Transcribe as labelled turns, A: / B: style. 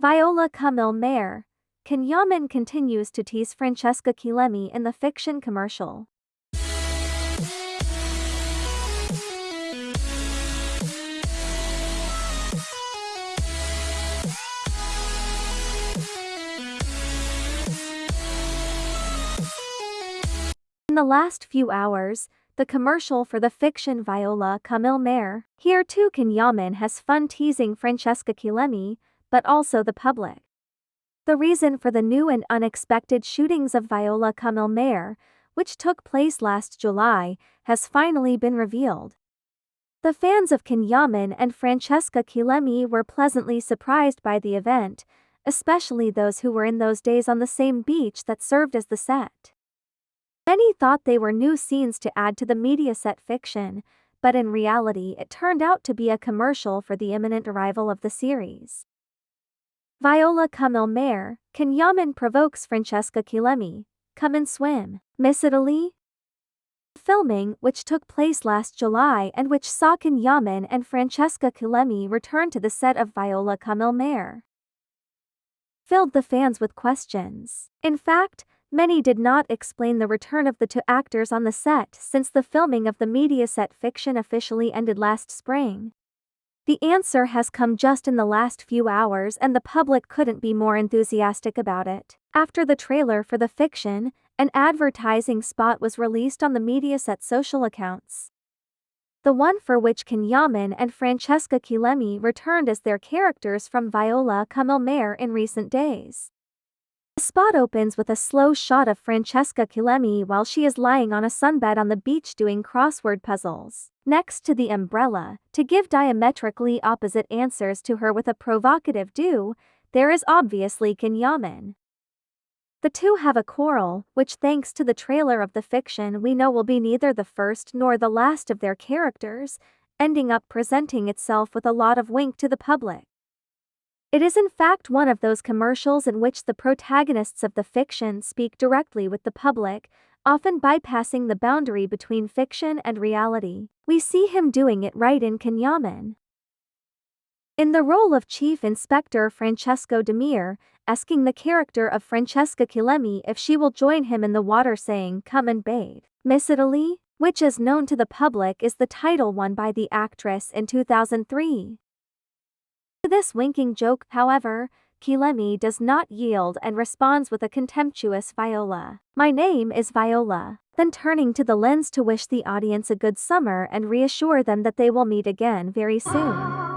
A: Viola come il mare. Can Yaman continues to tease Francesca Chillemi in the fiction commercial. In the last few hours, the commercial for the fiction Viola come il mare. Here too Can Yaman has fun teasing Francesca Chillemi, but also the public. The reason for the new and unexpected shootings of Viola come il mare, which took place last July, has finally been revealed. The fans of Can Yaman and Francesca Chillemi were pleasantly surprised by the event, especially those who were in those days on the same beach that served as the set. Many thought they were new scenes to add to the Mediaset fiction, but in reality it turned out to be a commercial for the imminent arrival of the series. Viola come il mare, Can Yaman provokes Francesca Chillemi, come and swim, Miss Italy? Filming, which took place last July and which saw Can Yaman and Francesca Chillemi return to the set of Viola come il mare, filled the fans with questions. In fact, Many did not explain the return of the two actors on the set since the filming of the Mediaset fiction officially ended last spring. The answer has come just in the last few hours and the public couldn't be more enthusiastic about it. After the trailer for the fiction, an advertising spot was released on the Mediaset social accounts. The one for which Can Yaman and Francesca Chillemi returned as their characters from Viola come il mare in recent days. The spot opens with a slow shot of Francesca Chillemi while she is lying on a sunbed on the beach doing crossword puzzles. Next to the umbrella, to give diametrically opposite answers to her with a provocative do, there is obviously Can Yaman. The two have a quarrel, which thanks to the trailer of the fiction we know will be neither the first nor the last of their characters, ending up presenting itself with a lot of wink to the public. It is in fact one of those commercials in which the protagonists of the fiction speak directly with the public, often bypassing the boundary between fiction and reality. We see him doing it right in Can In the role of Chief Inspector Francesco Demir, asking the character of Francesca Chillemi if she will join him in the water saying come and bathe. Miss Italy, which is known to the public is the title won by the actress in 2003. To this winking joke, however, Chillemi does not yield and responds with a contemptuous Viola. My name is Viola. Then turning to the lens to wish the audience a good summer and reassure them that they will meet again very soon.